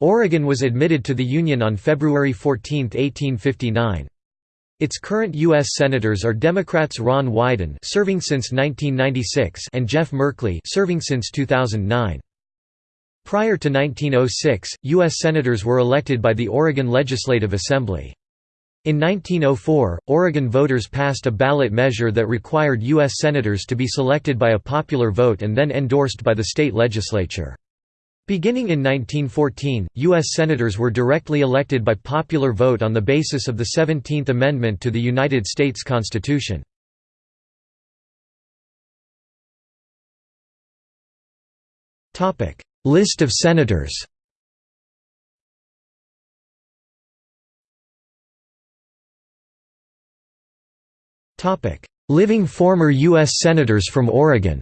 Oregon was admitted to the Union on February 14, 1859. Its current U.S. Senators are Democrats Ron Wyden serving since 1996 and Jeff Merkley serving since 2009. Prior to 1906, U.S. Senators were elected by the Oregon Legislative Assembly. In 1904, Oregon voters passed a ballot measure that required U.S. Senators to be selected by a popular vote and then endorsed by the state legislature. Beginning in 1914, U.S. Senators were directly elected by popular vote on the basis of the 17th Amendment to the United States Constitution. List of Senators Living former U.S. Senators from Oregon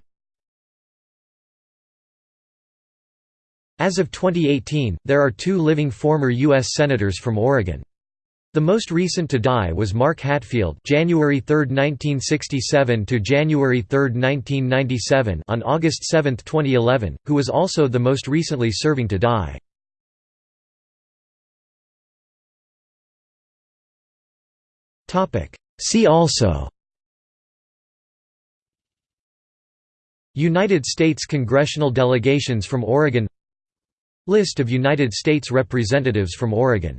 As of 2018, there are two living former U.S. Senators from Oregon. The most recent to die was Mark Hatfield January 3, 1967 to January 3, 1997 on August 7, 2011, who was also the most recently serving to die. Topic: See also United States congressional delegations from Oregon List of United States Representatives from Oregon